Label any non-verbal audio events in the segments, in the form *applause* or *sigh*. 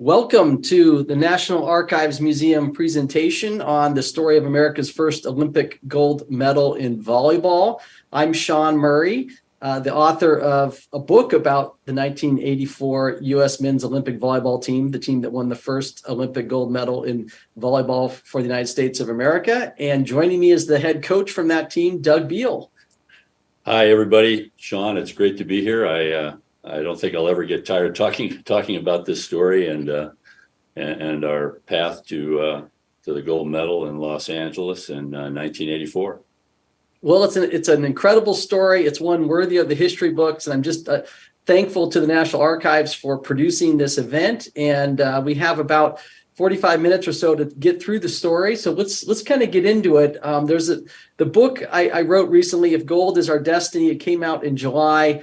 Welcome to the National Archives Museum presentation on the story of America's first Olympic gold medal in volleyball. I'm Sean Murray, uh, the author of a book about the 1984 U.S. men's Olympic volleyball team, the team that won the first Olympic gold medal in volleyball for the United States of America. And joining me is the head coach from that team, Doug Beal. Hi, everybody. Sean, it's great to be here. I uh, I don't think I'll ever get tired talking talking about this story and uh, and, and, our path to uh, to the gold medal in Los Angeles in 1984. Uh, well, it's an it's an incredible story. It's one worthy of the history books, and I'm just uh, thankful to the National Archives for producing this event. And uh, we have about 45 minutes or so to get through the story. So let's let's kind of get into it. Um, there's a the book I, I, wrote recently, "If Gold Is Our Destiny." It came out in July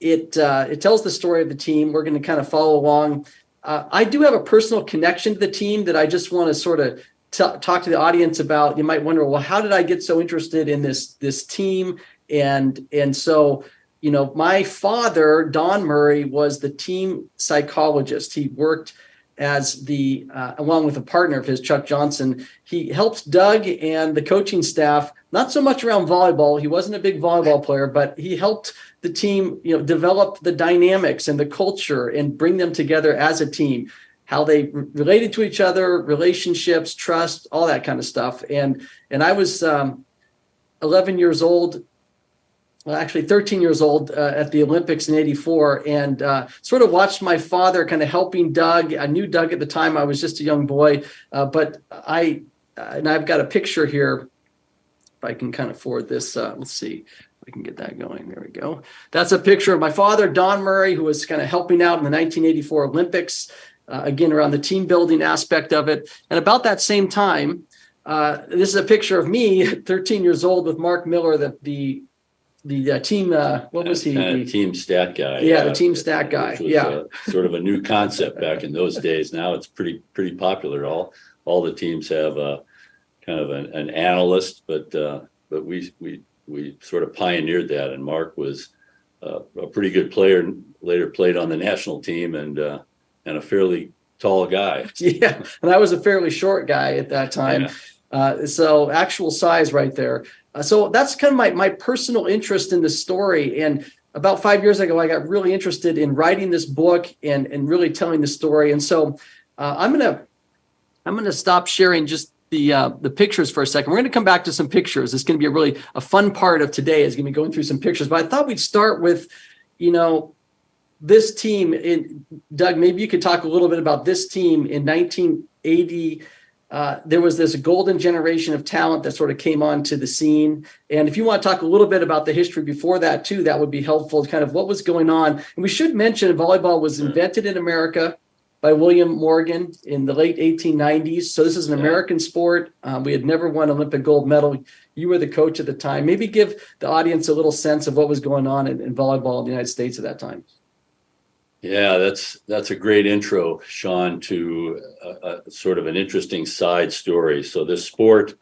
it uh, it tells the story of the team. We're going to kind of follow along. Uh, I do have a personal connection to the team that I just want to sort of talk to the audience about. You might wonder, well, how did I get so interested in this this team? And and so, you know, my father, Don Murray, was the team psychologist. He worked as the uh, along with a partner of his, Chuck Johnson. He helped Doug and the coaching staff not so much around volleyball. He wasn't a big volleyball player, but he helped the team, you know, develop the dynamics and the culture and bring them together as a team, how they related to each other, relationships, trust, all that kind of stuff. And and I was um, 11 years old, well, actually 13 years old uh, at the Olympics in 84 and uh, sort of watched my father kind of helping Doug. I knew Doug at the time. I was just a young boy, uh, but I, and I've got a picture here if I can kind of forward this, uh, let's see I can get that going. There we go. That's a picture of my father, Don Murray, who was kind of helping out in the 1984 Olympics, uh, again, around the team building aspect of it. And about that same time, uh, this is a picture of me, *laughs* 13 years old, with Mark Miller, the, the the uh, team uh, what was he uh, team stat guy yeah the team stat guy yeah sort of a new concept back in those days now it's pretty pretty popular all all the teams have a uh, kind of an, an analyst, but uh, but we we we sort of pioneered that. And Mark was uh, a pretty good player. Later played on the national team and uh, and a fairly tall guy. *laughs* Yeah, and I was a fairly short guy at that time. Yeah. Uh, so actual size right there. Uh, so that's kind of my my personal interest in the story. And about five years ago, I got really interested in writing this book and and really telling the story. And so uh, I'm gonna I'm gonna stop sharing just the uh, the pictures for a second. We're going to come back to some pictures. It's going to be a really a fun part of today is going to be going through some pictures. But I thought we'd start with, you know, this team. In Doug, maybe you could talk a little bit about this team in 1980. Uh, there was this golden generation of talent that sort of came onto the scene. And if you want to talk a little bit about the history before that too, that would be helpful. Kind of what was going on. And we should mention volleyball was invented in America by William Morgan in the late 1890s. So this is an American sport. Um, we had never won Olympic gold medal. You were the coach at the time. Maybe give the audience a little sense of what was going on in, in volleyball in the United States at that time. Yeah, that's that's a great intro, Sean, to a, a sort of an interesting side story. So this sport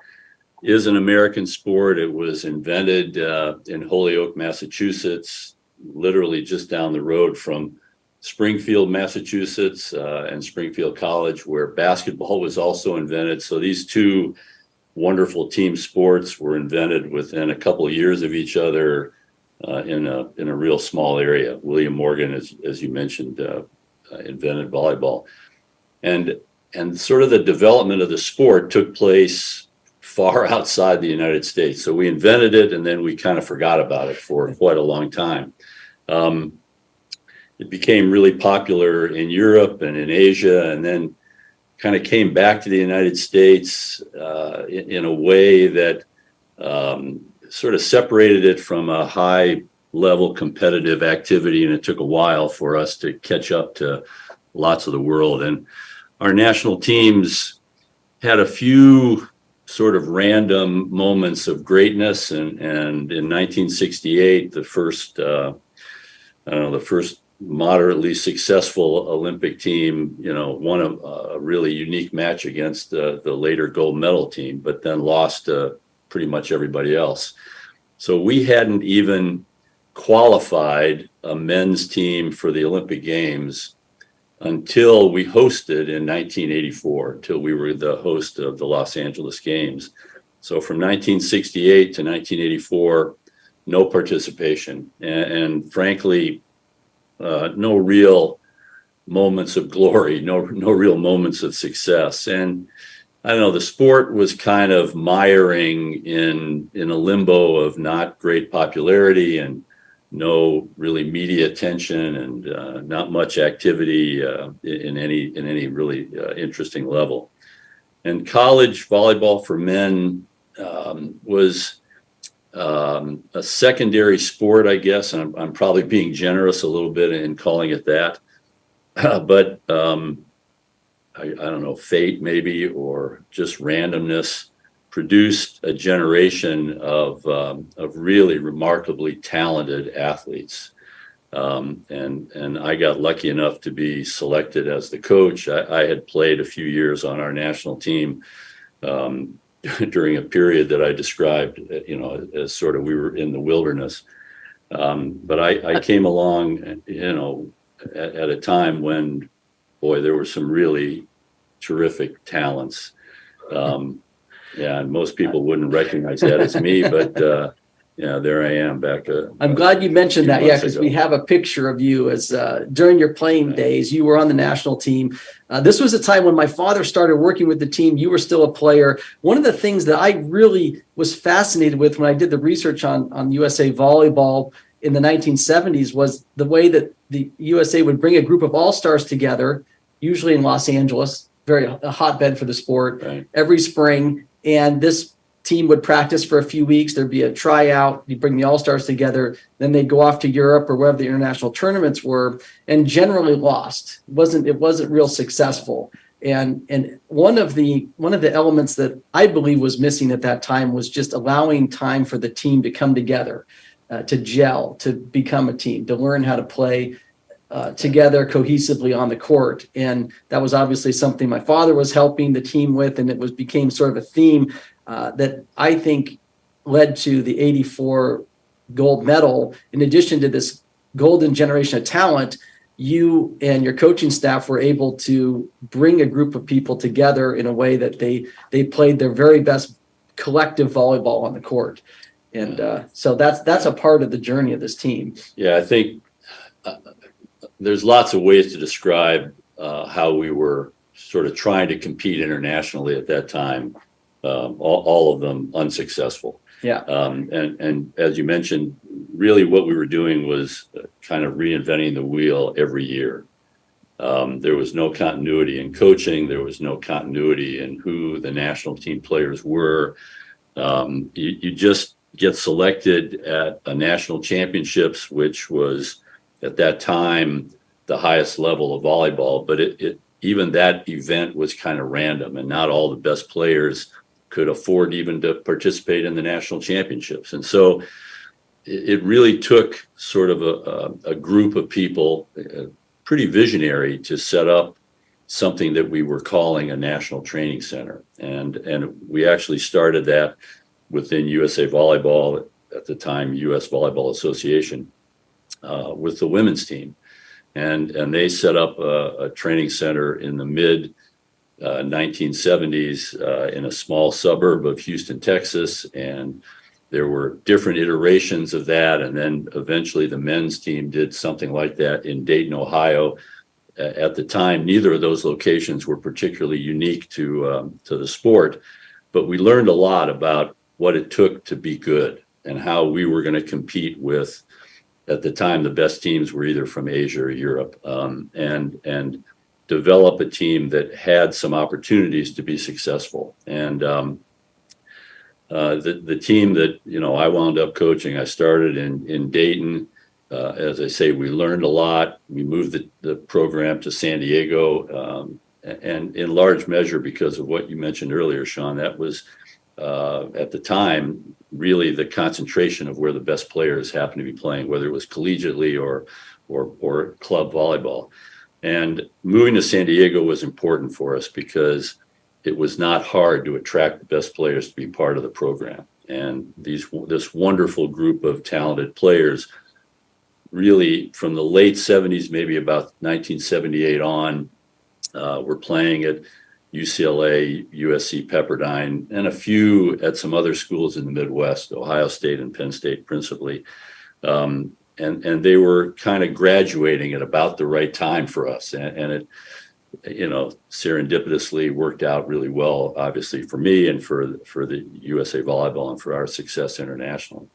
is an American sport. It was invented uh, in Holyoke, Massachusetts, literally just down the road from Springfield, Massachusetts, uh, and Springfield College, where basketball was also invented. So these two wonderful team sports were invented within a couple of years of each other uh, in a in a real small area. William Morgan, as as you mentioned, uh, uh invented volleyball, and and sort of the development of the sport took place far *laughs* outside the United States. So we invented it, and then we kind of forgot about it for quite a long time. Um, it became really popular in Europe and in Asia, and then kind of came back to the United States uh, in, in, a way that um, sort of separated it from a high level competitive activity. And it took a while for us to catch up to lots of the world. And our national teams had a few sort of random moments of greatness. And, and in 1968, the first, uh, I don't know, the first moderately successful Olympic team, you know, won a, a really unique match against the, the later gold medal team, but then lost to pretty much everybody else. So we hadn't even qualified a men's team for the Olympic Games until we hosted in 1984, until we were the host of the Los Angeles Games. So from 1968 to 1984, no participation, and, and frankly, uh, no real moments of glory, no no real moments of success. And I don't know, the sport was kind of miring in in a limbo of not great popularity and no really media attention and uh, not much activity uh, in any in any really uh, interesting level. And college volleyball for men um, was um, a secondary sport, I guess. And I'm, I'm, probably being generous a little bit in calling it that. *laughs* but um, I, I, don't know, fate maybe, or just randomness produced a generation of, um, of really remarkably talented athletes. Um, and and I got lucky enough to be selected as the coach. I, I had played a few years on our national team um, *laughs* during a period that I described, you know, as sort of we were in the wilderness. Um, but I, I, came along, you know, at, at, a time when, boy, there were some really terrific talents. Um, yeah, and most people wouldn't recognize that as me, but uh, yeah, there I am back. Uh, I'm glad you mentioned that. Yeah, because we have a picture of you as uh, during your playing days. You were on the national team. Uh, this was a time when my father started working with the team. You were still a player. One of the things that I really was fascinated with when I did the research on on USA volleyball in the 1970s was the way that the USA would bring a group of all stars together, usually in Los Angeles, very a hotbed for the sport, right. every spring. And this team would practice for a few weeks. There'd be a tryout. You bring the all stars together. Then they'd go off to Europe or wherever the international tournaments were, and generally lost. It wasn't it wasn't real successful. And and one of the one of the elements that I believe was missing at that time was just allowing time for the team to come together, uh, to gel, to become a team, to learn how to play. Uh, together cohesively on the court and that was obviously something my father was helping the team with and it was became sort of a theme uh, that I think led to the 84 gold medal. In addition to this golden generation of talent, you and your coaching staff were able to bring a group of people together in a way that they they played their very best collective volleyball on the court. And uh, so that's that's a part of the journey of this team. Yeah i think uh, there's lots of ways to describe uh, how we were sort of trying to compete internationally at that time um, all, all, of them unsuccessful. Yeah. Um, and and as you mentioned, really what we were doing was uh, kind of reinventing the wheel every year. Um, there was no continuity in coaching. There was no continuity in who the national team players were. Um, you, you just get selected at a national championships, which was at that time the highest level of volleyball. But it, it even that event was kind of random, and not all the best players could afford even to participate in the national championships. And so it, really took sort of a, a, group of people, uh, pretty visionary, to set up something that we were calling a national training center. And, and we actually started that within USA Volleyball, at the time, US Volleyball Association, uh, with the women's team. And, and they set up a, a training center in the mid 1970s uh, uh, in a small suburb of Houston, Texas. And there were different iterations of that. And then eventually the men's team did something like that in Dayton, Ohio. At the time, neither of those locations were particularly unique to, um, to the sport, but we learned a lot about what it took to be good and how we were going to compete with at the time the best teams were either from Asia or Europe um, and and develop a team that had some opportunities to be successful. And um, uh, the the team that you know I wound up coaching, I started in in Dayton. Uh, as I say, we learned a lot. We moved the, the program to San Diego, um, and in large measure because of what you mentioned earlier, Sean. That was uh, at the time really the concentration of where the best players happened to be playing, whether it was collegiately or or, or club volleyball. And moving to San Diego was important for us because it was not hard to attract the best players to be part of the program. And these this wonderful group of talented players really from the late 70s, maybe about 1978 on, uh, were playing at UCLA, USC Pepperdine, and a few at some other schools in the Midwest, Ohio State and Penn State principally. Um, and, and they were kind of graduating at about the right time for us. And, and it, you know, serendipitously worked out really well, obviously for me and for, for the USA Volleyball and for our success internationally.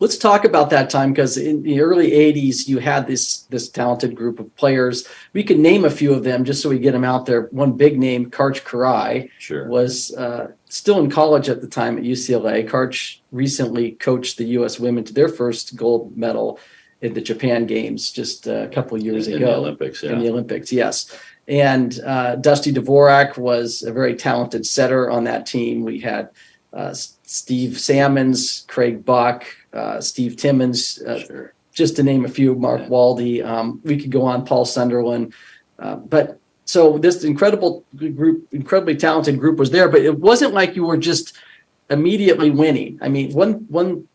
Let's talk about that time because in the early 80s, you had this this talented group of players. We could name a few of them just so we get them out there. One big name, Karch Kiraly, Sure. was uh, still in college at the time at UCLA. Karch recently coached the U.S. women to their first gold medal in the Japan Games just a couple of years in, ago in the Olympics, yeah. in the Olympics. Yes. And uh, Dusty Dvorak was a very talented setter on that team. We had uh, Steve Salmons, Craig Buck, uh, Steve Timmons, uh, sure. just to name a few, Mark Yeah. Waldie. Um, we could go on, Paul Sunderland. Uh, but so this incredible group, incredibly talented group was there, but it wasn't like you were just immediately winning. I mean, one one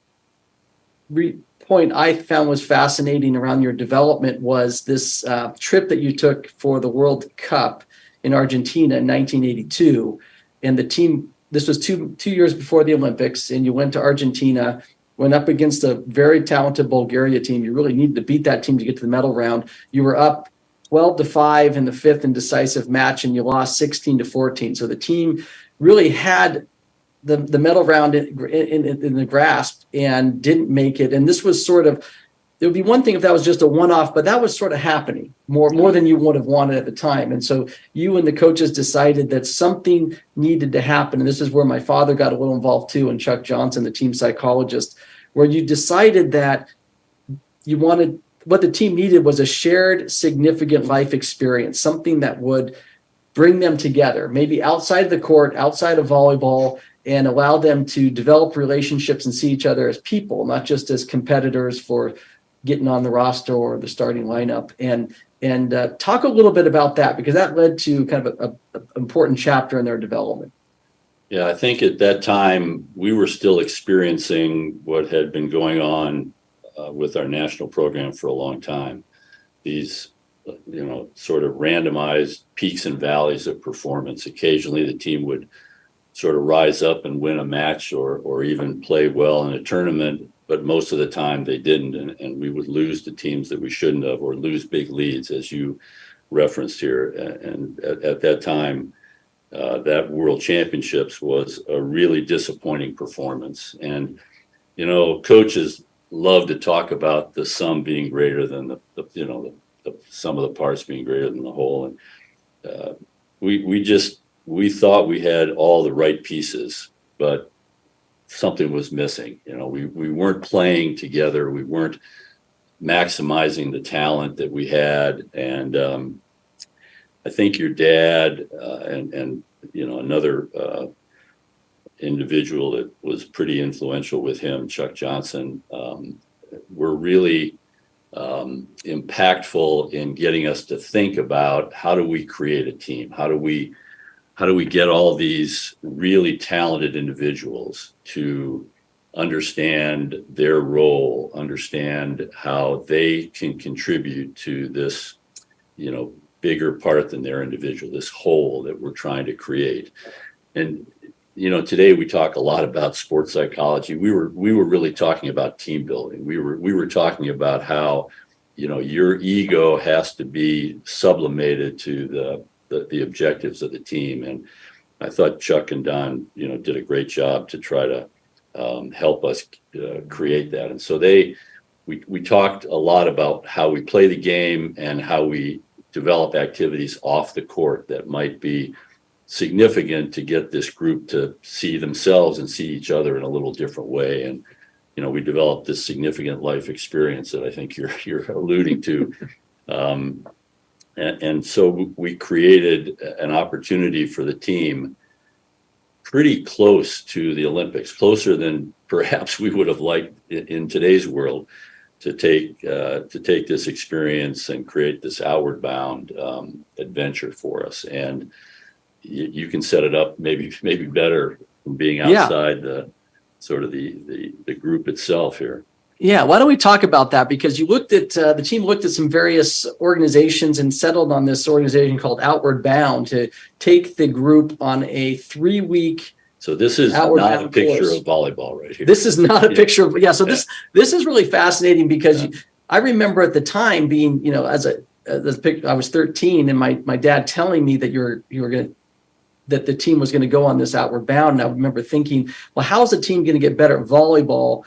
re- point I found was fascinating around your development was this uh, trip that you took for the World Cup in Argentina in 1982, and the team. This was two two years before the Olympics, and you went to Argentina went up against a very talented Bulgaria team. You really needed to beat that team to get to the medal round. You were up 12 to 5 in the fifth and decisive match, and you lost 16 to 14. So the team really had the, the medal round in, in, in the grasp and didn't make it. And this was sort of, it would be one thing if that was just a one off, but that was sort of happening more, more than you would have wanted at the time. And so you and the coaches decided that something needed to happen. And this is where my father got a little involved too, and Chuck Johnson, the team psychologist, where you decided that you wanted what the team needed was a shared significant life experience, something that would bring them together, maybe outside of the court, outside of volleyball, and allow them to develop relationships and see each other as people, not just as competitors for getting on the roster or the starting lineup. And and uh, talk a little bit about that because that led to kind of a, a, a important chapter in their development. Yeah, I think at that time we were still experiencing what had been going on uh, with our national program for a long time. These, you know, sort of randomized peaks and valleys of performance. Occasionally, the team would sort of rise up and win a match or or even play well in a tournament, but most of the time they didn't, and, and we would lose the teams that we shouldn't have or lose big leads, as you referenced here. And at, at that time, uh, that World Championships was a really disappointing performance. And you know, coaches love to talk about the sum being greater than the, the you know the, the sum of the parts being greater than the whole. And uh, we we just we thought we had all the right pieces, but something was missing. You know, we we weren't playing together. We weren't maximizing the talent that we had, and um, I think your dad uh, and and you know another uh, individual that was pretty influential with him, Chuck Johnson, um, were really um, impactful in getting us to think about how do we create a team? How do we how do we get all these really talented individuals to understand their role, understand how they can contribute to this, you know, bigger part than their individual, this whole that we're trying to create. And you know, today we talk a lot about sports psychology. We were we were really talking about team building. We were we were talking about how, you know, your ego has to be sublimated to the the, the objectives of the team. And I thought Chuck and Don, you know, did a great job to try to um, help us uh, create that. And so they, we, we talked a lot about how we play the game and how we develop activities off the court that might be significant to get this group to see themselves and see each other in a little different way. And, you know, we developed this significant life experience that I think you're, you're alluding to. *laughs* Um, and, and so we created an opportunity for the team pretty close to the Olympics, closer than perhaps we would have liked in, in today's world to take uh, to take this experience and create this outward bound um, adventure for us. And you, you can set it up maybe maybe better from being Yeah. outside the sort of the, the the group itself here. Yeah, why don't we talk about that? Because you looked at uh, the team looked at some various organizations and settled on this organization called Outward Bound to take the group on a three week. So this is Outward not a picture course. of volleyball right here. This is not a Yeah. picture of yeah. So this this is really fascinating because you- I remember at the time being you know as a as a I was 13 and my my dad telling me that you're you were going to that the team was going to go on this outward bound. And I remember thinking, well, how's the team going to get better at volleyball,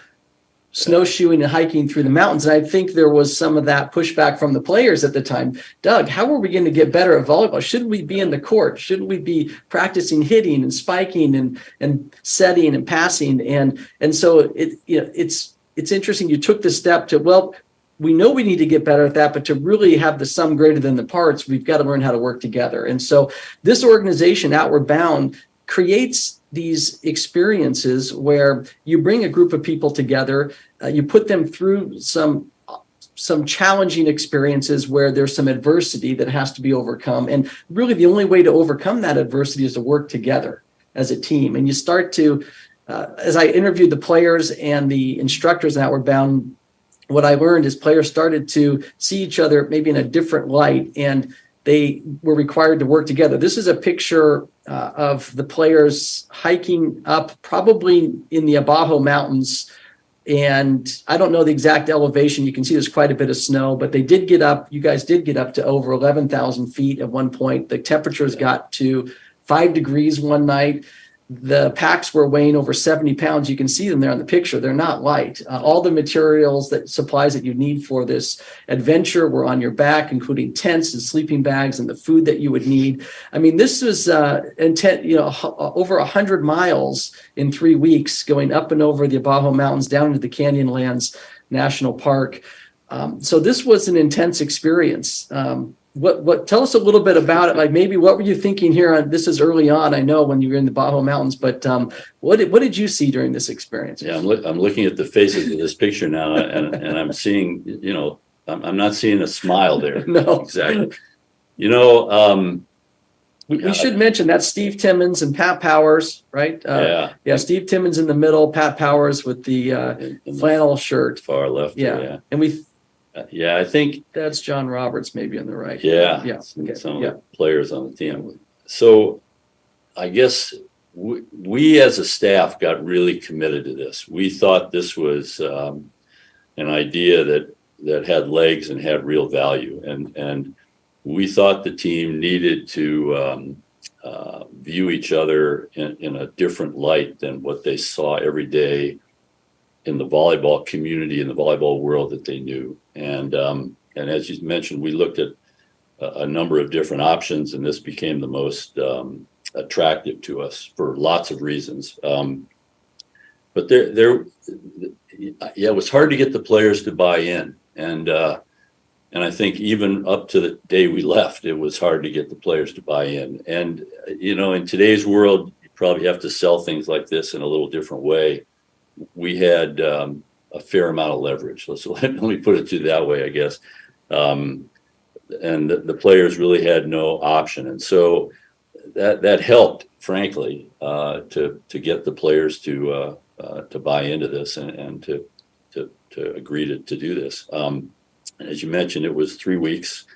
snowshoeing and hiking through the mountains? And I think there was some of that pushback from the players at the time. Doug, how are we going to get better at volleyball? Shouldn't we be in the court? Shouldn't we be practicing hitting and spiking and and setting and passing? And and so it you know it's it's interesting. You took the step to well. We know we need to get better at that, but to really have the sum greater than the parts, we've got to learn how to work together. And so, this organization, Outward Bound, creates these experiences where you bring a group of people together, uh, you put them through some some challenging experiences where there's some adversity that has to be overcome. And really the only way to overcome that adversity is to work together as a team. And you start to uh, as i interviewed the players and the instructors in outward bound what i learned is players started to see each other maybe in a different light. And they were required to work together. This is a picture uh, of the players hiking up, probably in the Abajo Mountains. And I don't know the exact elevation. You can see there's quite a bit of snow, but they did get up. You guys did get up to over 11,000 feet at one point. The temperatures got to five degrees one night. The packs were weighing over 70 pounds. You can see them there on the picture. They're not light. Uh, all the materials that supplies that you need for this adventure were on your back, including tents and sleeping bags and the food that you would need. I mean, this was uh, intent, you know, over hundred miles in three weeks, going up and over the Abajo Mountains down into the Canyonlands National Park. Um, so this was an intense experience. Um, what what tell us a little bit about it like maybe what were you thinking here on this is early on i know when you were in the bajo mountains but um what did what did you see during this experience Yeah, I'm, look, I'm looking at the faces of this picture now and, and I'm seeing, you know, I'm, I'm not seeing a smile there. *laughs* no Exactly. You know, um, we, we should mention that steve timmons and pat powers right uh, yeah. yeah steve timmons in the middle pat powers with the uh in- in the flannel shirt Far left. yeah, there, and we Yeah. Uh, Yeah, I think, that's john roberts maybe on the right yeah. yeah okay. Some of yeah the players on the team. So I guess we, we as a staff got really committed to this. We thought this was um, an idea that that had legs and had real value, and and we thought the team needed to um, uh, view each other in, in a different light than what they saw every day in the volleyball community in the volleyball world that they knew. And um, and as you mentioned, we looked at a, a number of different options, and this became the most um, attractive to us for lots of reasons. Um, but there, there, yeah, it was hard to get the players to buy in, and uh, and I think even up to the day we left, it was hard to get the players to buy in. And you know, in today's world, you probably have to sell things like this in a little different way. We had um, a fair amount of leverage. Let's *laughs* let me put it to that way, I guess. Um, and the, the players really had no option, and so that that helped, frankly, uh, to to get the players to uh, uh, to buy into this and, and to to to agree to to do this. Um, as you mentioned, it was three weeks,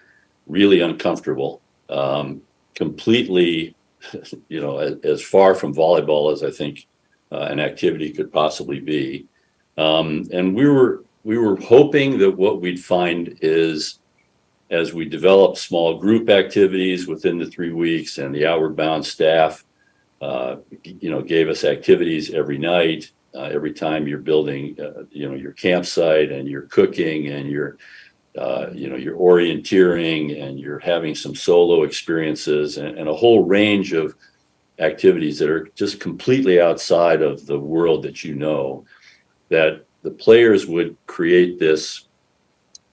really uncomfortable, um, completely, *laughs* you know, as, as far from volleyball as I think uh, an activity could possibly be. Um, and we were we were hoping that what we'd find is as we develop small group activities within the three weeks and the outward bound staff uh, you know gave us activities every night uh, every time you're building uh, you know your campsite and you're cooking and you're uh, you know you're orienteering and you're having some solo experiences and, and a whole range of activities that are just completely outside of the world that you know that the players would create this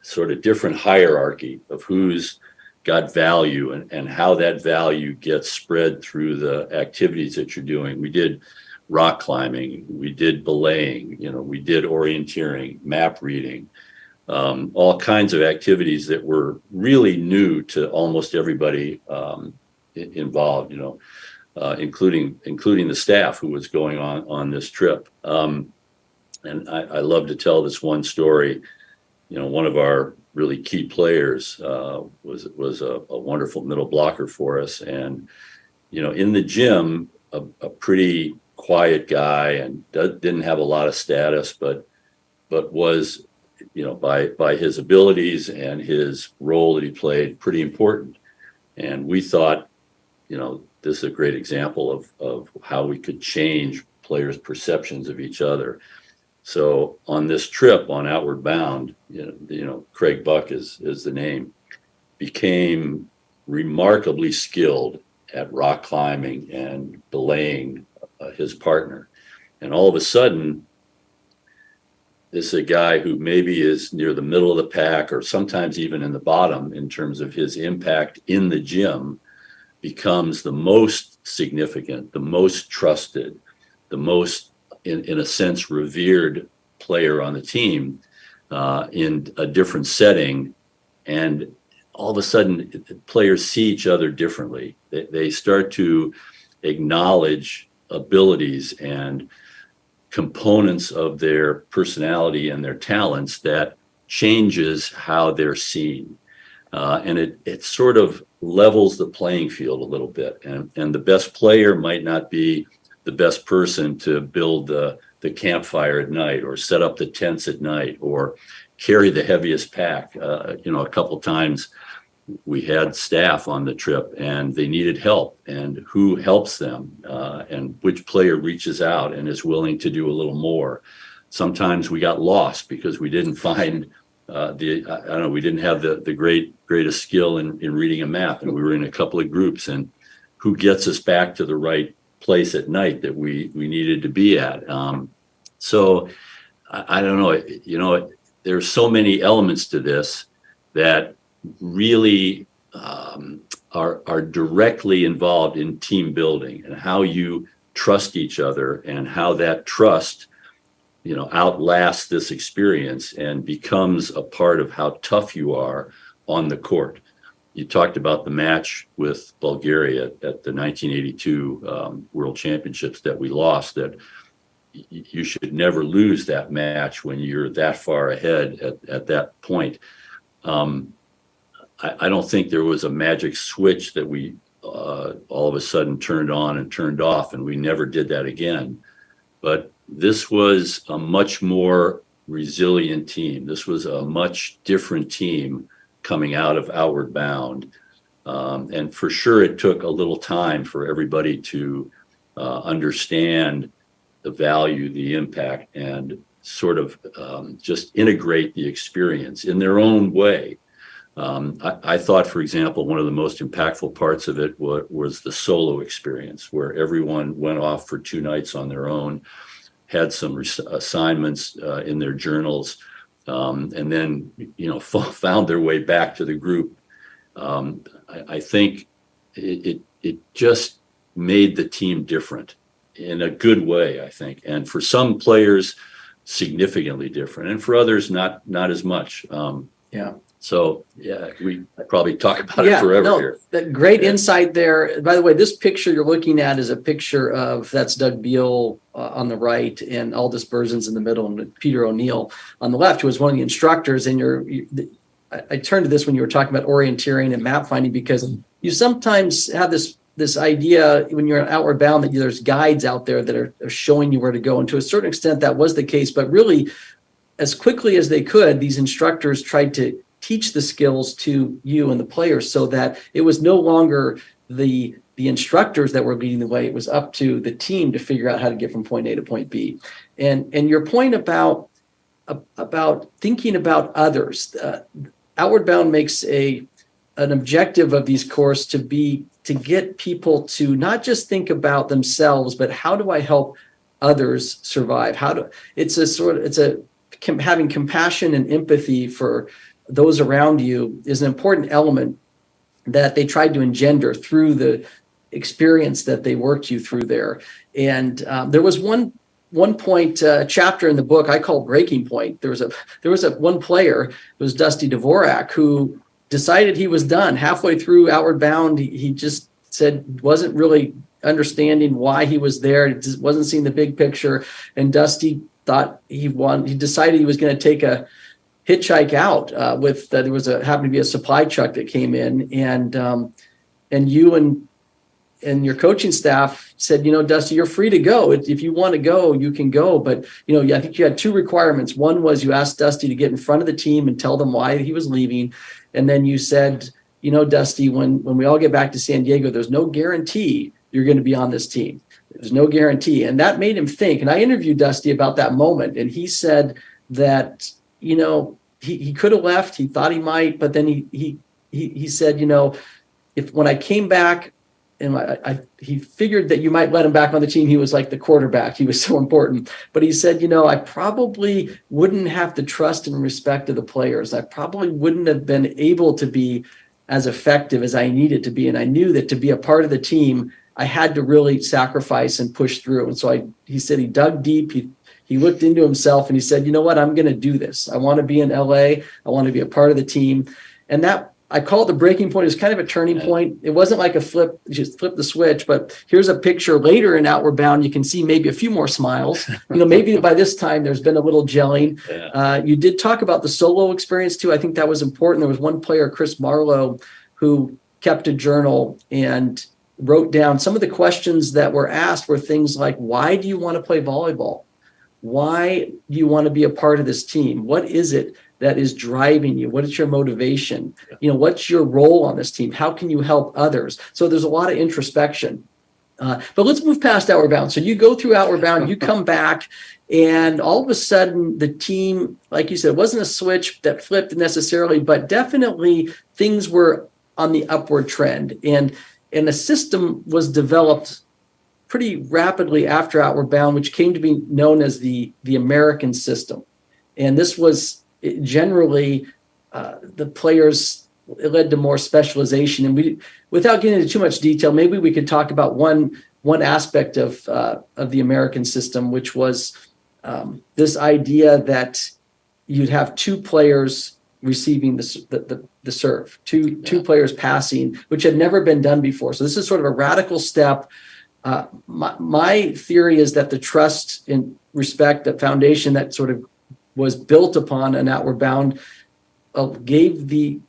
sort of different hierarchy of who's got value and, and how that value gets spread through the activities that you're doing. We did rock climbing, we did belaying, you know, we did orienteering, map reading, um, all kinds of activities that were really new to almost everybody um, involved, you know, uh, including including the staff who was going on on this trip. Um, And I, I love to tell this one story. You know, one of our really key players uh, was was a, a wonderful middle blocker for us, and you know, in the gym, a, a pretty quiet guy and d- didn't have a lot of status, but but was you know by by his abilities and his role that he played pretty important. And we thought, you know, this is a great example of of how we could change players' perceptions of each other. So on this trip on Outward Bound, you know, you know, Craig Buck is is the name, became remarkably skilled at rock climbing and belaying uh, his partner. And all of a sudden, this is a guy who maybe is near the middle of the pack or sometimes even in the bottom in terms of his impact in the gym becomes the most significant, the most trusted, the most, in, in a sense, revered player on the team uh, in a different setting. And all of a sudden, players see each other differently. They, they start to acknowledge abilities and components of their personality and their talents that changes how they're seen. Uh, and it, it sort of levels the playing field a little bit. And, and the best player might not be the best person to build the, the campfire at night or set up the tents at night or carry the heaviest pack. Uh, you know, a couple times we had staff on the trip and they needed help. And who helps them uh, and which player reaches out and is willing to do a little more? Sometimes we got lost because we didn't find uh, the I don't know we didn't have the the great greatest skill in in reading a map. And we were in a couple of groups and who gets us back to the right place at night that we we needed to be at. Um, so I, I don't know you know there's so many elements to this that really um, are are directly involved in team building and how you trust each other and how that trust you know outlasts this experience and becomes a part of how tough you are on the court you talked about the match with bulgaria at the 1982 um, world championships that we lost that you should never lose that match when you're that far ahead at, at that point um, I, I don't think there was a magic switch that we uh, all of a sudden turned on and turned off, and we never did that again. But this was a much more resilient team. This was a much different team coming out of Outward Bound. Um, and for sure, it took a little time for everybody to uh, understand the value, the impact, and sort of um, just integrate the experience in their own way. Um, I, I, thought, for example, one of the most impactful parts of it was, was the solo experience, where everyone went off for two nights on their own, had some assignments uh, in their journals, um, and then you know *laughs* found their way back to the group. Um, I, I, think it, it it just made the team different in a good way. I think, and for some players, significantly different, and for others, not not as much. Um, yeah. So yeah, we probably talk about yeah, it forever no, here. That great yeah. insight there. By the way, this picture you're looking at is a picture of that's Doug Beal uh, on the right and Aldis Berzins in the middle and Peter O'Neill on the left, who was one of the instructors. And you're, you, I, I turned to this when you were talking about orienteering and map finding because you sometimes have this this idea when you're outward bound that there's guides out there that are, are showing you where to go. And to a certain extent, that was the case. But really, as quickly as they could, these instructors tried to teach the skills to you and the players so that it was no longer the the instructors that were leading the way. It was up to the team to figure out how to get from point a to point b. And and your point about about thinking about others uh, outward bound makes a an objective of these courses to be to get people to not just think about themselves but how do i help others survive? How do it's a sort of it's a having compassion and empathy for those around you is an important element that they tried to engender through the experience that they worked you through there. And um, there was one one point uh, chapter in the book I call breaking point. There was a there was a one player, it was Dusty Dvorak, who decided he was done halfway through Outward Bound. He, he just said wasn't really understanding why he was there. Wasn't seeing the big picture. And Dusty thought he won. He decided he was going to take a hitchhike out uh, with uh, there was a happened to be a supply truck that came in and um, and you and and your coaching staff said, you know, Dusty, you're free to go. If you want to go, you can go. But, you know, I think you had two requirements. One was you asked Dusty to get in front of the team and tell them why he was leaving. And then you said, you know, Dusty, when, when we all get back to San Diego, there's no guarantee you're going to be on this team. There's no guarantee. And that made him think. And I interviewed Dusty about that moment. And he said that, you know, he, he could have left. He thought he might, but then he, he, he, he said, you know, if when I came back, and I, I, he figured that you might let him back on the team. He was like the quarterback. He was *laughs* so important. But he said, you know, I probably wouldn't have the trust and respect of the players. I probably wouldn't have been able to be as effective as I needed to be. And I knew that to be a part of the team, I had to really sacrifice and push through. And so I, he said he dug deep. He he looked into himself and he said, you know what, I'm going to do this. I want to be in LA. I want to be a part of the team. And that I call it the breaking point. It's kind of a turning point. It wasn't like a flip, just flip the switch, but here's a picture later in Outward Bound. You can see maybe a few more smiles. You know, maybe by this time there's been a little gelling. Yeah. Uh, you did talk about the solo experience too. I think that was important. There was one player, Chris Marlowe, who kept a journal and wrote down some of the questions that were asked were things like, why do you want to play volleyball? Why do you want to be a part of this team? What is it that is driving you? What is your motivation? You know, what's your role on this team? How can you help others? So there's a lot of introspection. Uh, but let's move past Outward Bound. So you go through Outward Bound, you come *laughs* back, and all of a sudden the team, like you said, it wasn't a switch that flipped necessarily, but definitely things were on the upward trend. And and a system was developed pretty rapidly after Outward Bound, which came to be known as the the American system. And this was generally uh, the players it led to more specialization. And we without getting into too much detail maybe we could talk about one one aspect of uh, of the american system which was um, this idea that you'd have two players receiving the, the, the, the serve two two players passing which had never been done before. So this is sort of a radical step uh, my, my theory is that the trust and respect the foundation that sort of was built upon an outward bound uh, gave the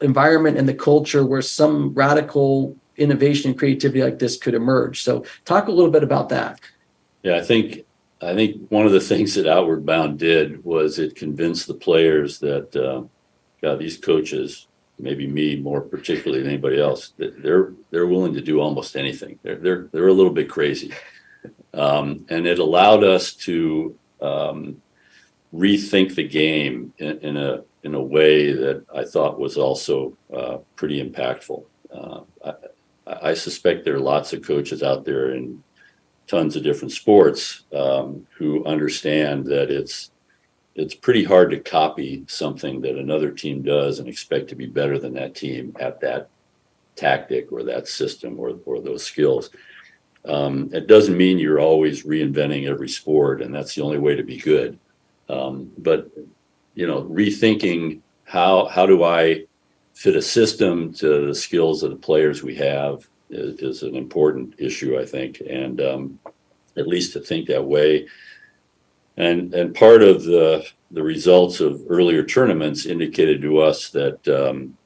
environment and the culture where some radical innovation and creativity like this could emerge. So talk a little bit about that. Yeah, I think I think one of the *laughs* things that Outward Bound did was it convinced the players that uh, God, these coaches, maybe me more particularly than anybody else, they're they're willing to do almost anything. They're they're they're a little bit crazy, um, and it allowed us to um, rethink the game in, in, a in a way that I thought was also uh, pretty impactful. Uh, I, I, suspect there are lots of coaches out there in tons of different sports um, who understand that it's it's pretty hard to copy something that another team does and expect to be better than that team at that tactic or that system or, or those skills. Um, it doesn't mean you're always reinventing every sport and that's the only way to be good. Um, but you know, rethinking how how do I fit a system to the skills of the players we have is, is an important issue, I think, and um, at least to think that way. And and part of the the results of earlier tournaments indicated to us that um,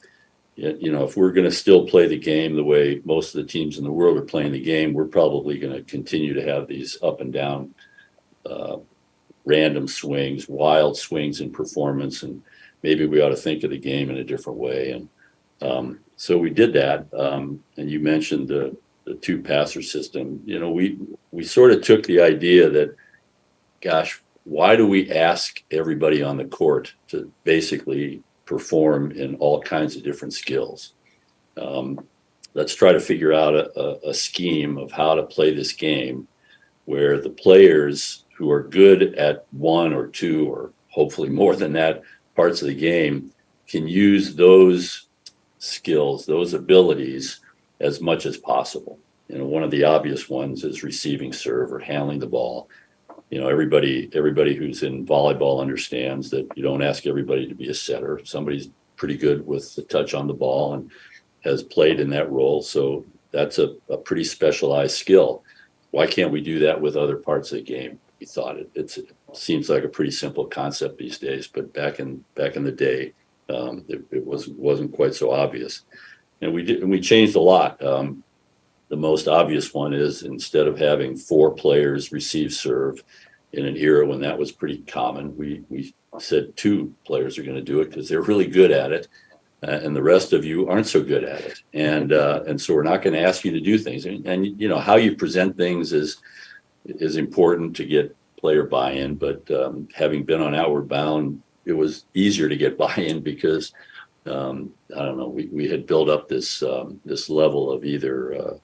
you know if we're going to still play the game the way most of the teams in the world are playing the game, we're probably going to continue to have these up and down uh, random swings, wild swings in performance, and maybe we ought to think of the game in a different way. And um, so we did that. Um, and you mentioned the the two passer system. You know, we we sort of took the idea that, gosh, why do we ask everybody on the court to basically perform in all kinds of different skills? Um, let's try to figure out a, a, a scheme of how to play this game where the players who are good at one or two or hopefully more than that parts of the game can use those skills, those abilities as much as possible. You know, one of the obvious ones is receiving serve or handling the ball. You know, everybody everybody who's in volleyball understands that you don't ask everybody to be a setter. Somebody's pretty good with the touch on the ball and has played in that role. So that's a, a pretty specialized skill. Why can't we do that with other parts of the game? we thought it, it's seems like a pretty simple concept these days, but back in back in the day, um, it, it wasn't wasn't quite so obvious. And we did and we changed a lot. Um, the most obvious one is instead of having four players receive serve in an era when that was pretty common, we we said two players are going to do it because they're really good at it, uh, and the rest of you aren't so good at it. And uh, and so we're not going to ask you to do things. And, and you know how you present things is is important to get player buy-in. But um, having been on Outward Bound, it was easier to get *laughs* buy-in because um, I don't know we we had built up this um, this level of either uh,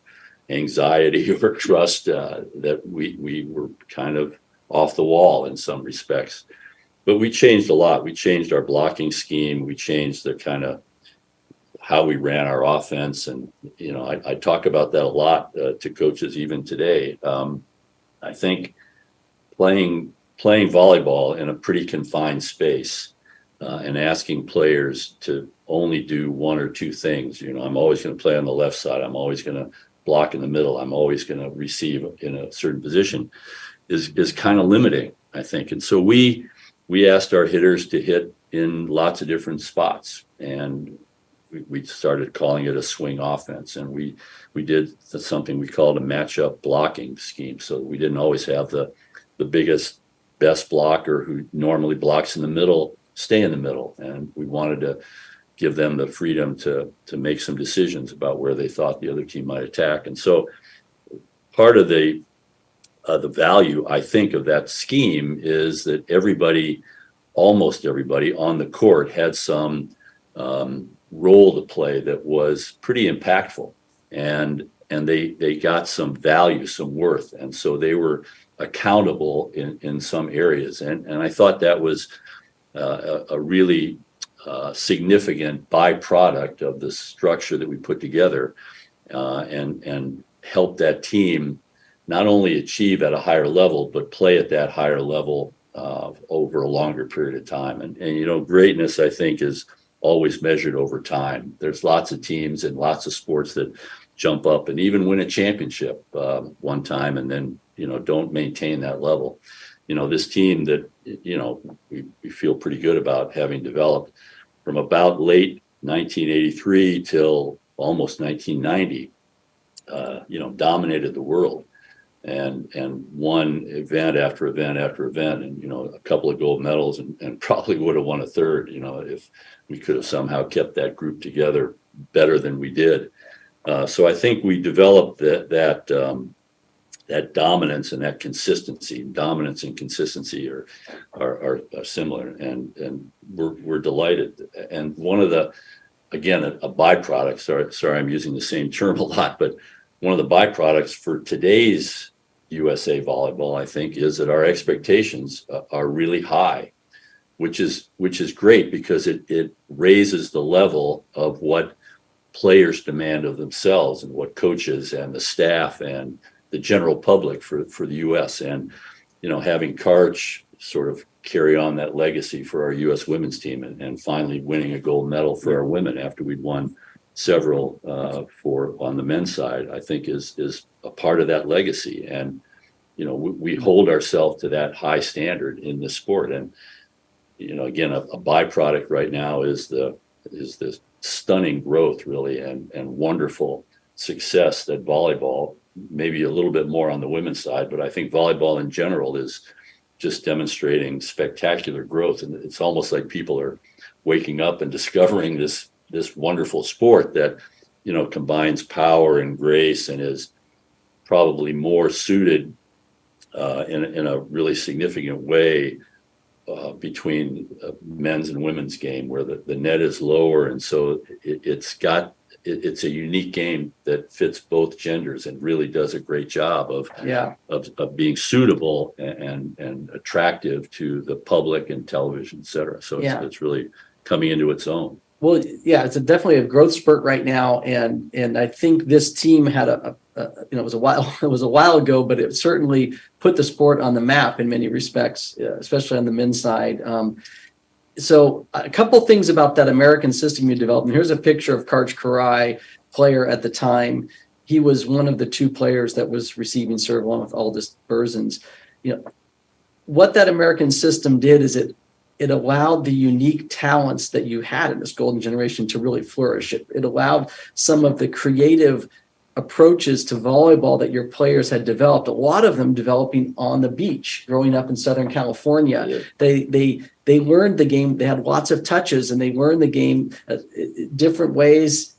anxiety *laughs* or trust uh, that we we were kind of off the wall in some respects. But we changed a lot. We changed our blocking scheme. We changed the kind of how we ran our offense, and you know, I, I talk about that a lot uh, to coaches even today. Um, I think playing playing volleyball in a pretty confined space uh, and asking players to only do one or two things. You know, I'm always going to play on the left side. I'm always going to block in the middle. I'm always going to receive in a certain position. Is is kind of limiting, I think. And so we we asked our hitters to hit in lots of different spots, and we, we started calling it a swing offense. And we we did something we called a matchup blocking scheme. So we didn't always have the the biggest best blocker who normally blocks in the middle stay in the middle, and we wanted to give them the freedom to to make some decisions about where they thought the other team might attack. And so part of the uh, the value I think of that scheme is that everybody, almost everybody on the court had some um, role to play that was pretty impactful, and and they they got some value, some worth, and so they were accountable in in some areas, and and I thought that was uh, a, a really uh, significant byproduct of the structure that we put together, uh, and and help that team not only achieve at a higher level, but play at that higher level uh, over a longer period of time. And, and, you know, greatness, I think, is always measured over time. There's lots of teams and lots of sports that jump up and even win a championship um, one time and then, you know, don't maintain that level. You know, this team that, you know, we, we feel pretty good about having developed from about late 1983 till almost 1990, uh, you know, dominated the world. And and won event after event after event and you know a couple of gold medals and, and *laughs* probably would have won a third you know if we could have somehow kept that group together better than we did. Uh, so i think we developed that that um, that dominance and that consistency dominance and consistency are are, are, are similar and and we're, we're delighted. And one of the again a, a byproduct sorry sorry i'm using the same term a lot but one of the byproducts for today's USA volleyball, I think, is that our expectations are really high, which is which is great because it it raises the level of what players demand of themselves and what coaches and the staff and the general public for for the US and you know having Karch sort of carry on that legacy for our US women's team and, and finally winning a gold medal for our women after we'd won several uh, for on the men's side, I think is is a part of that legacy. And you know, we, we hold ourselves to that high standard in this sport. And you know, again, a, a, byproduct right now is the is this stunning growth, really, and and wonderful success that volleyball, maybe a little bit more on the women's side, but I think volleyball in general is just demonstrating spectacular growth. And it's almost like people are waking up and *laughs* discovering this this wonderful sport that you know combines power and grace and is probably more suited uh, in, in a really significant way uh, between uh, men's and women's game where the, the net is lower and so it, has got it, it's a unique game that fits both genders and really does a great job of yeah of, of being suitable and and attractive to the public and television et cetera so it's, Yeah. it's really coming into its own Well, yeah, it's a definitely a growth spurt right now, and and I think this team had a, a, a you know it was a while *laughs* it was a while ago, but it certainly put the sport on the map in many respects, uh, especially on the men's side. Um, so a couple things about that American system you developed. And here's a picture of Karch Kiraly, player at the time. He was one of the two players that was receiving serve along with Aldis Berzins. You know, what that American system did is it it allowed the unique talents that you had in this golden generation to really flourish. It, it allowed some of the creative approaches to volleyball that your players had developed, a lot of them developing on the beach growing up in Southern California. Yeah. They they they learned the game, they had lots of touches and they learned the game uh, different ways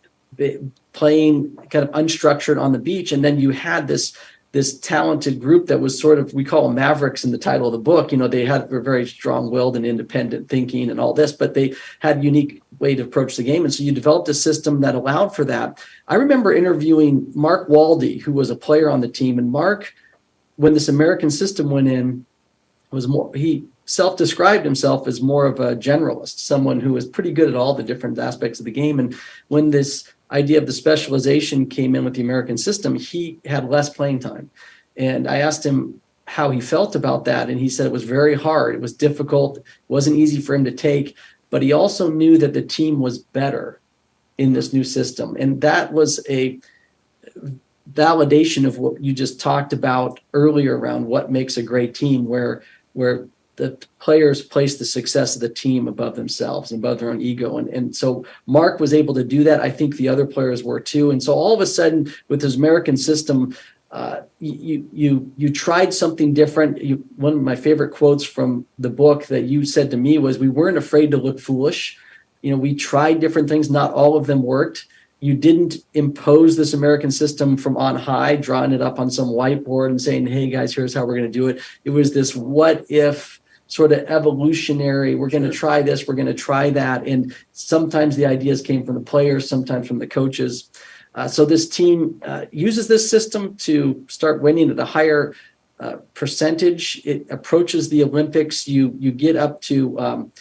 playing kind of unstructured on the beach. And then you had this this talented group that was sort of we call them mavericks in the title of the book. You know they had were very strong-willed and independent thinking and all this but they had a unique way to approach the game. And so you developed a system that allowed for that. I remember interviewing Marc Waldie who was a player on the team. And Marc when this american system went in was more he self-described himself as more of a generalist someone who was pretty good at all the different aspects of the game. And when this idea of the specialization came in with the american system he had less playing time. And i asked him how he felt about that and he said it was very hard. It was difficult. It wasn't easy for him to take. But he also knew that the team was better in this new system. And that was a validation of what you just talked about earlier around what makes a great team where where the players place the success of the team above themselves and above their own ego and and so Marc was able to do that i think the other players were too and so all of a sudden with this american system uh, you you you tried something different. You, one of my favorite quotes from the book that you said to me was, "We weren't afraid to look foolish. You know, we tried different things. Not all of them worked. You didn't impose this American system from on high, drawing it up on some whiteboard and saying, "Hey guys, here's how we're going to do it." It was this what if sort of evolutionary. We're going to try this. We're going to try that. And sometimes the ideas came from the players, sometimes from the coaches. Uh, so this team uh, uses this system to start winning at a higher uh, percentage. It approaches the Olympics. You you get up to um,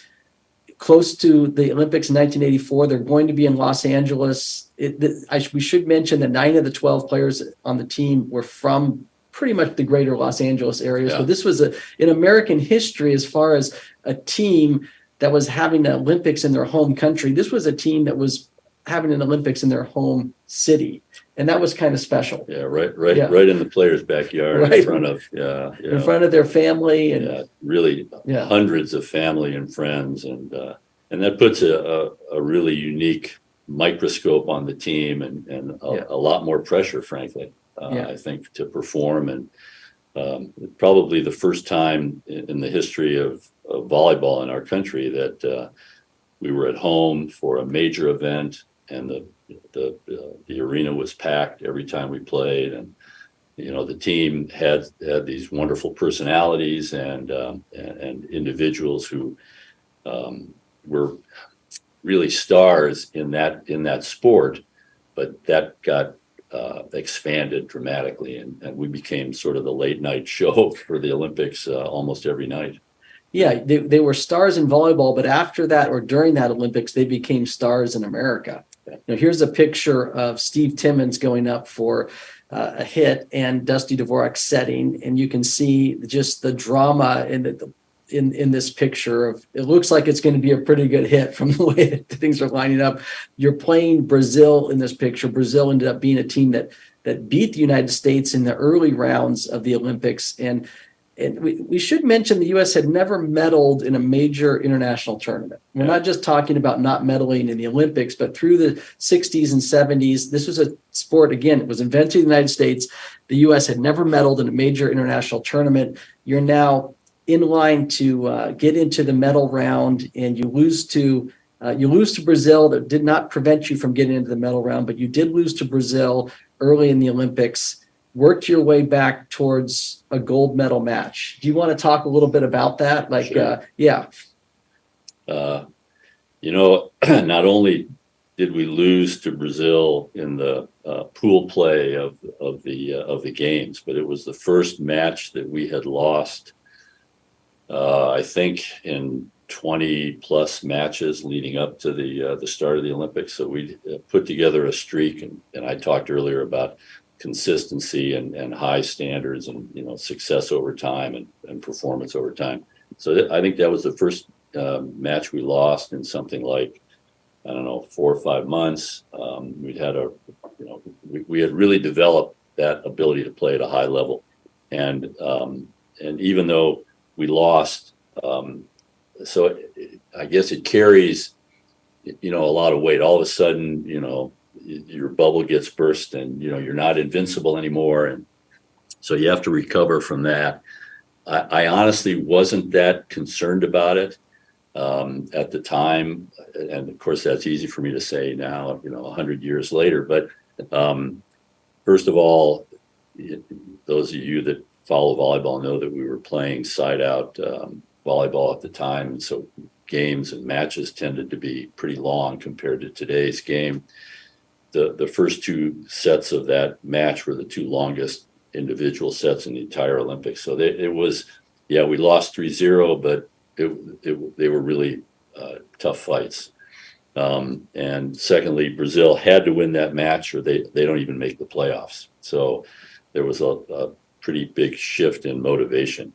close to the Olympics in 1984. They're going to be in Los Angeles. It, the, I, we should mention that nine of the 12 players on the team were from pretty much the greater Los Angeles area. So this was a in American history as far as a team that was having the Olympics in their home country. This was a team that was having an Olympics in their home city, and that was kind of special Yeah, right, right, Yeah. right in the players' backyard, Right. in front of, yeah, in front of their family and yeah, really yeah. hundreds of family and friends, and uh, and that puts a, a a really unique microscope on the team, and and a, Yeah. a lot more pressure, frankly. Uh, Yeah. I think to perform, and um, probably the first time in, in the history of, of volleyball in our country that uh, we were at home for a major event, and the the uh, the arena was packed every time we played, and you know the team had had these wonderful personalities and um, and, and individuals who um, were really stars in that in that sport, but that got uh, expanded dramatically, and, and we became sort of the late night *laughs* show for the Olympics uh, almost every night. Yeah, they, they were stars in volleyball, but after that or during that Olympics, they became stars in America. Now, here's a picture of Steve Timmons going up for uh, a hit and Dusty Dvorak setting, and you can see just the drama in the in in this picture of it looks like it's going to be a pretty good hit from the way *laughs* that things are lining up. You're playing Brazil in this picture. Brazil ended up being a team that that beat the United States in the early rounds of the Olympics and and we, we should mention the U.S. had never medaled in a major international tournament. We're Yeah. not just talking about not medaling in the Olympics, but through the 60s and 70s, this was a sport, again, it was invented in the United States. The U.S. had never medaled in a major international tournament. You're now in line to uh, get into the medal round, and you lose to uh, you lose to Brazil. That did not prevent you from getting into the medal round, but you did lose to Brazil early in the Olympics worked your way back towards a gold medal match. Do you want to talk a little bit about that? Like, Sure. uh, yeah, Uh, you know, *clears throat* not only did we lose to Brazil in the uh, pool play of of the uh, of the games, but it was the first match that we had lost. Uh, I think in 20 plus matches leading up to the uh, the start of the Olympics. So we uh, put together a streak, and, and I talked earlier about consistency and, and high standards and you know success over time and, and performance over time. So th- I think that was the first um, match we lost in something like I don't know four or five months. Um, we'd had a you know we, we had really developed that ability to play at a high level, and um, and even though we lost. Um, so it- it- I guess it carries, you know, a lot of weight. All of a sudden, you know, your bubble gets burst and, you know, you're not invincible anymore. And so you have to recover from that. I, I honestly wasn't that concerned about it um, at the time. And of course, that's easy for me to say now, you know, a hundred years later. But um, first of all, those of you that follow volleyball know that we were playing side out um, volleyball at the time. And so games and matches tended to be pretty long compared to today's game. The, the first two sets of that match were the two longest individual sets in the entire Olympics. So they, it was, yeah, we lost 3-0, but it, it, they were really uh, tough fights. Um, and secondly, Brazil had to win that match or they, they don't even make the playoffs. So there was a, a pretty big shift in motivation.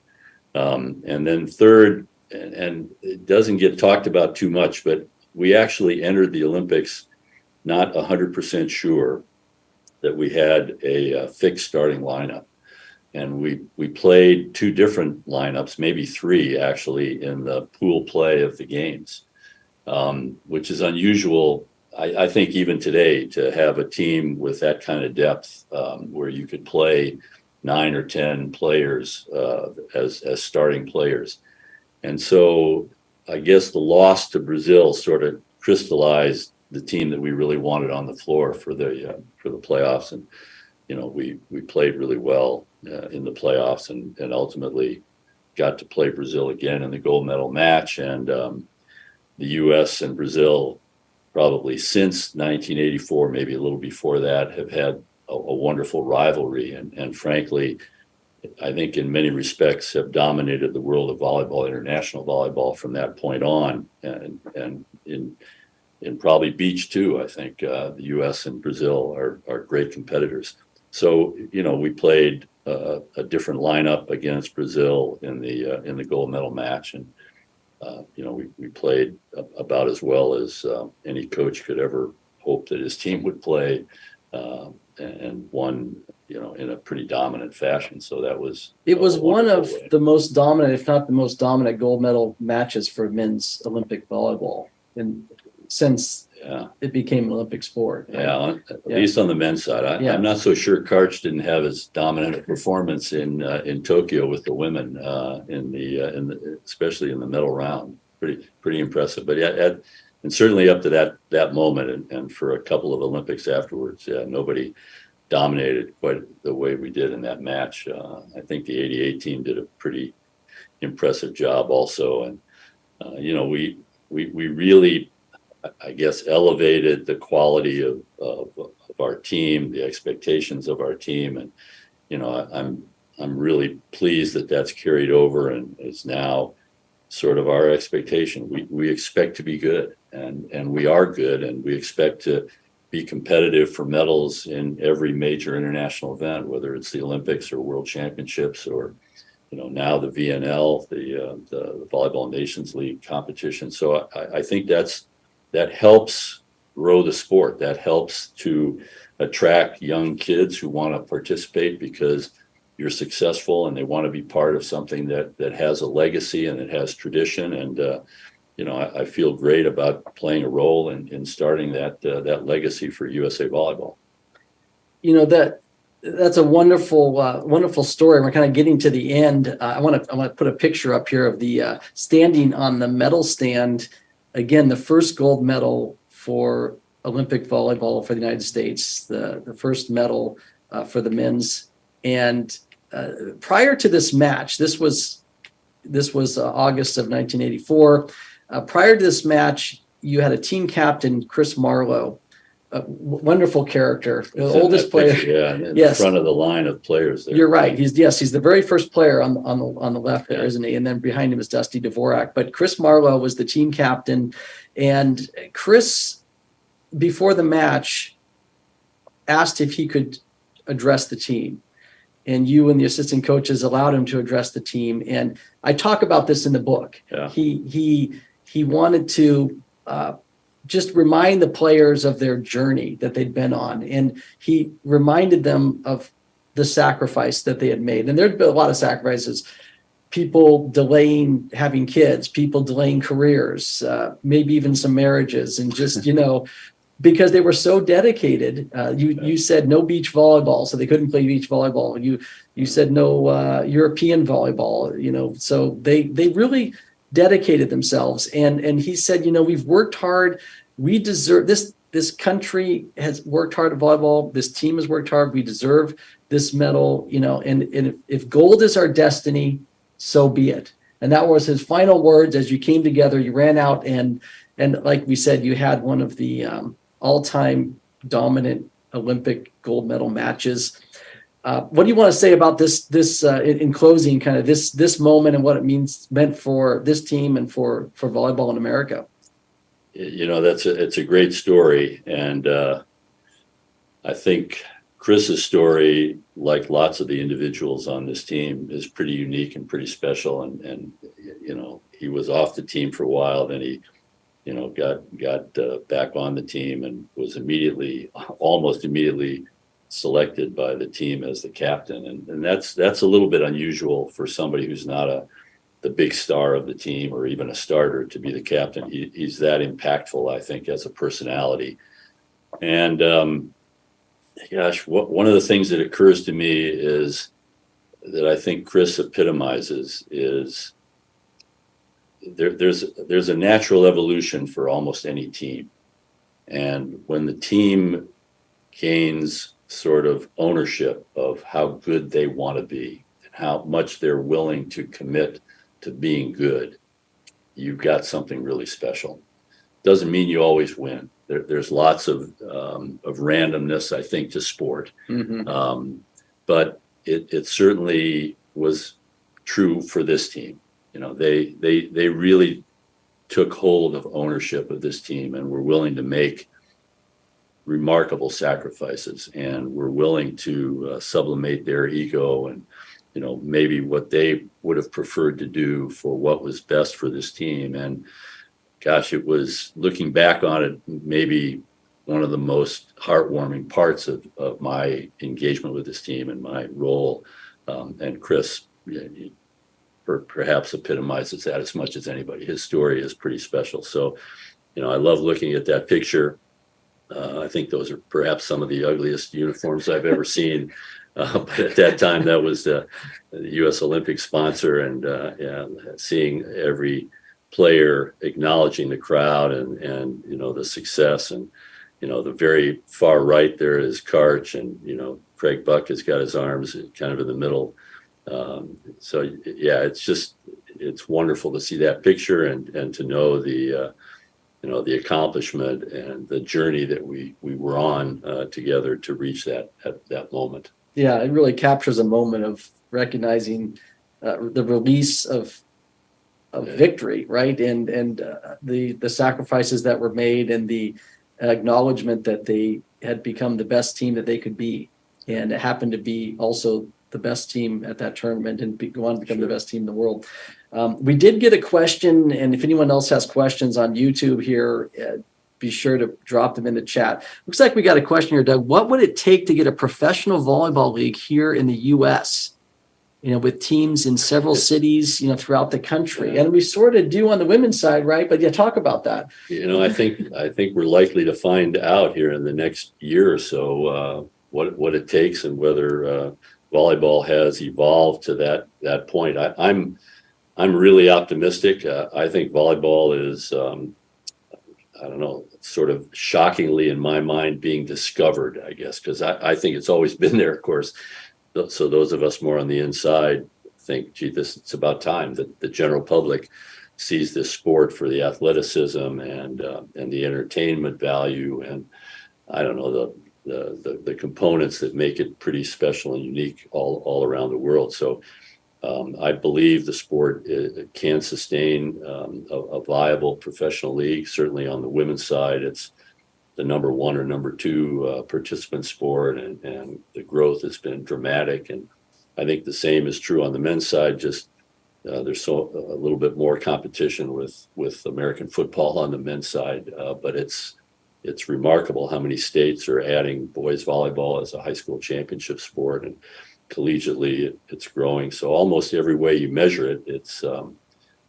Um, and then third, and, and it doesn't get talked about too much, but we actually entered the Olympics not 100% sure that we had a, uh fixed starting lineup. And we, we played two different lineups, maybe three actually, in the pool play of the games, um, which is unusual. I, I think even today to have a team with that kind of depth um, where you could play nine or 10 players uh, as, as starting players. And so I guess the loss to Brazil sort of crystallized the team that we really wanted on the floor for the uh, for the playoffs. And you know, we we played really well uh, in the playoffs, and and ultimately got to play Brazil again in the gold medal match. And um, the U.S. and Brazil, probably since 1984, maybe a little before that, have had a, a wonderful rivalry. And and frankly. I think in many respects have dominated the world of volleyball, international volleyball from that point on. And, and in, in probably beach too, I think uh, the US and Brazil are, are great competitors. So, you know, we played uh, a different lineup against Brazil in the, uh, in the gold medal match. And, uh, you know, we, we played about as well as uh, any coach could ever hope that his team would play. Um, and, won, you know, in a pretty dominant fashion. So that was It was one of way. the most dominant, if not the most dominant gold medal matches for men's Olympic volleyball. And since Yeah, it became an Olympic sport. right? yeah, at Yeah. least on the men's side. I, Yeah. I'm not so sure Karch didn't have as dominant a performance in, uh, in Tokyo with the women, uh, in the, uh, in the, especially in the medal round. Pretty, pretty impressive. But yeah, at, and certainly up to that, that moment and, and for a couple of Olympics afterwards, yeah, nobody dominated quite the way we did in that match. Uh, I think the 88 team did a pretty impressive job also. And, uh, you know, we, we, we really, I- guess, elevated the quality of, of, of our team, the expectations of our team. And, you know, I- I'm, I'm really pleased that that's carried over and is now sort of our expectation. We, we expect to be good and, and we are good and we expect to be competitive for medals in every major international event, whether it's the Olympics or World Championships or, you know, now the VNL, the, uh, the Volleyball Nations League competition. So I, I think that's, that helps grow the sport. That helps to attract young kids who want to participate because you're successful and they want to be part of something that, that has a legacy and it has tradition. And, uh, you know, I, I feel great about playing a role in, in starting that, uh, that legacy for USA Volleyball. you know that that's a wonderful uh, wonderful story we're kind of getting to the end uh, i want to i want to put a picture up here of the uh, standing on the medal stand again the first gold medal for olympic volleyball for the united states the the first medal uh, for the men's and uh, prior to this match this was this was uh, august of 1984 uh, prior to this match you had a team captain chris marlowe a wonderful character the oldest player picture, Yeah, in Yes. front of the line of players there. you're right. He's yes, he's the very first player on on the on the left there, Yeah. isn't he? And then behind him is Dusty Dvorak. But Chris Marlowe was the team captain, and Chris, before the match, asked if he could address the team, and you and the assistant coaches allowed him to address the team. And I talk about this in the book. Yeah. He he he wanted to. Uh, just remind the players of their journey that they'd been on, and he reminded them of the sacrifice that they had made. And there'd been a lot of sacrifices. people delaying having kids, people delaying careers, uh, maybe even some marriages, and just you know, because they were so dedicated. Uh, you you said no beach volleyball, so they couldn't play beach volleyball. You you said no uh, European volleyball. You know, so they they really dedicated themselves. And and he said, you know, we've worked hard. We deserve this. This country has worked hard at volleyball. This team has worked hard. We deserve this medal. You know, and and if, if gold is our destiny, so be it. And that was his final words as you came together. You ran out and and like we said, you had one of the um, all-time dominant Olympic gold medal matches. Uh, what do you want to say about this? This uh, in, in, closing, kind of this this moment and what it means meant for this team and for for volleyball in America. You know, that's a it's a great story, and uh, I think Chris's story, like lots of the individuals on this team, is pretty unique and pretty special. And and you know, he was off the team for a while, then he you know, got got uh, back on the team and was immediately, almost immediately, selected by the team as the captain, and and that's that's a little bit unusual for somebody who's not a the big star of the team or even a starter to be the captain. He, he's that impactful, I think, as a personality. And um, gosh, what, one of the things that occurs to me is that I think Chris epitomizes is there, there's there's a natural evolution for almost any team, and when the team gains sort of ownership of how good they want to be and how much they're willing to commit to being good, you've got something really special. Doesn't mean you always win. There, there's lots of um, of randomness, I think, to sport, mm-hmm. um, but it, it certainly was true for this team. You know, they they they really took hold of ownership of this team and were willing to make remarkable sacrifices and were willing to uh, sublimate their ego and you know maybe what they would have preferred to do for what was best for this team. And gosh it was looking back on it maybe one of the most heartwarming parts of, of my engagement with this team and my role um, and chris perhaps epitomizes that as much as anybody his story is pretty special so you know i love looking at that picture uh, I think those are perhaps some of the ugliest uniforms I've ever seen. *laughs* Uh, but at that time, that was the, the U.S. Olympic sponsor, and uh, yeah, seeing every player acknowledging the crowd and and you know the success, and you know the very far right there is Karch, and you know Craig Buck has got his arms kind of in the middle. Um, so yeah, it's just it's wonderful to see that picture and and to know the uh, you know the accomplishment and the journey that we we were on uh, together to reach that, that that moment. Yeah, it really captures a moment of recognizing uh, the release of of yeah. victory, right? And and uh, the the sacrifices that were made and the acknowledgement that they had become the best team that they could be, and it happened to be also the best team at that tournament and be, go on to become sure. the best team in the world. Um, we did get a question, and if anyone else has questions on YouTube here, uh, be sure to drop them in the chat. Looks like we got a question here, Doug. What would it take to get a professional volleyball league here in the U.S.? You know, with teams in several *laughs* cities, you know, throughout the country, and we sort of do on the women's side, right? But yeah, talk about that. You know, I think I think we're likely to find out here in the next year or so uh, what what it takes and whether uh, volleyball has evolved to that that point. I, I'm I'm really optimistic. Uh, I think volleyball is, um, I don't know, sort of shockingly in my mind being discovered, I guess, because I, I, think it's always *laughs* been there, of course. So those of us more on the inside think, gee, this it's about time that the general public sees this sport for the athleticism and uh, and the entertainment value and I don't know the, the the the components that make it pretty special and unique all all around the world. So um, I believe the sport uh, can sustain um, a, a, viable professional league. Certainly on the women's side, it's the number one or number two uh, participant sport, and, and the growth has been dramatic. And I think the same is true on the men's side. Just uh, there's so a little bit more competition with with American football on the men's side, uh, but it's it's remarkable how many states are adding boys volleyball as a high school championship sport and collegiately, it- it's growing. So almost every way you measure it, it's, um,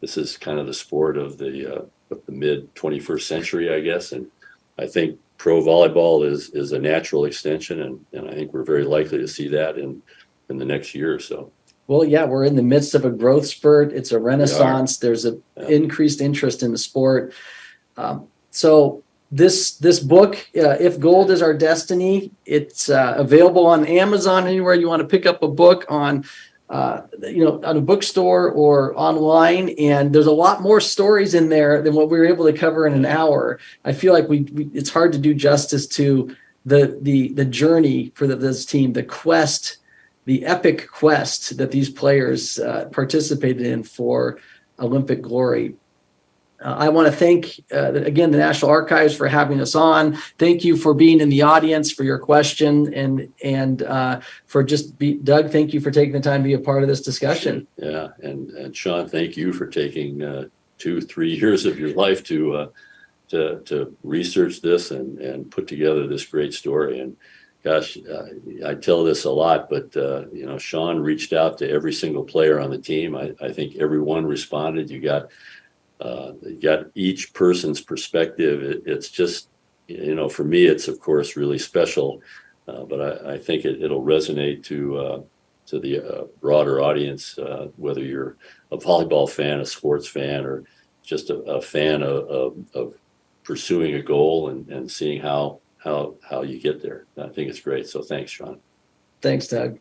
this is kind of the sport of the, uh, of the mid twenty-first century, I guess. And I think pro volleyball is, is a natural extension and, and I think we're very likely to see that in, in the next year or so. Well, yeah, we're in the midst of a growth spurt. It's a renaissance. There's a Yeah. increased interest in the sport. Um, so this this book, uh, if gold is our destiny, it's uh, available on Amazon anywhere you want to pick up a book on. Uh, you know, on a bookstore or online, and there's a lot more stories in there than what we were able to cover in an hour. I feel like we, we it's hard to do justice to the the the journey for the, this team, the quest the epic quest that these players uh, participated in for Olympic glory. Uh, I want to thank uh, again the National Archives for having us on. Thank you for being in the audience for your question and and uh, for just be, Doug. Thank you for taking the time to be a part of this discussion. Yeah, and, and Sean, thank you for taking, uh, two, three years of your life to, uh, to, to research this and, and put together this great story. And gosh, I tell this a lot, but, uh, you know, Sean reached out to every single player on the team. I, I think everyone responded. You got, uh, you got each person's perspective. It, it's just, you know, for me, it's of course really special. Uh, but I, I think it, it'll resonate to, uh, to the uh, broader audience, uh, whether you're a volleyball fan, a sports fan, or just a, a fan of, of, of pursuing a goal and, and seeing how how how you get there. I think it's great. So thanks, Sean. Thanks, Doug.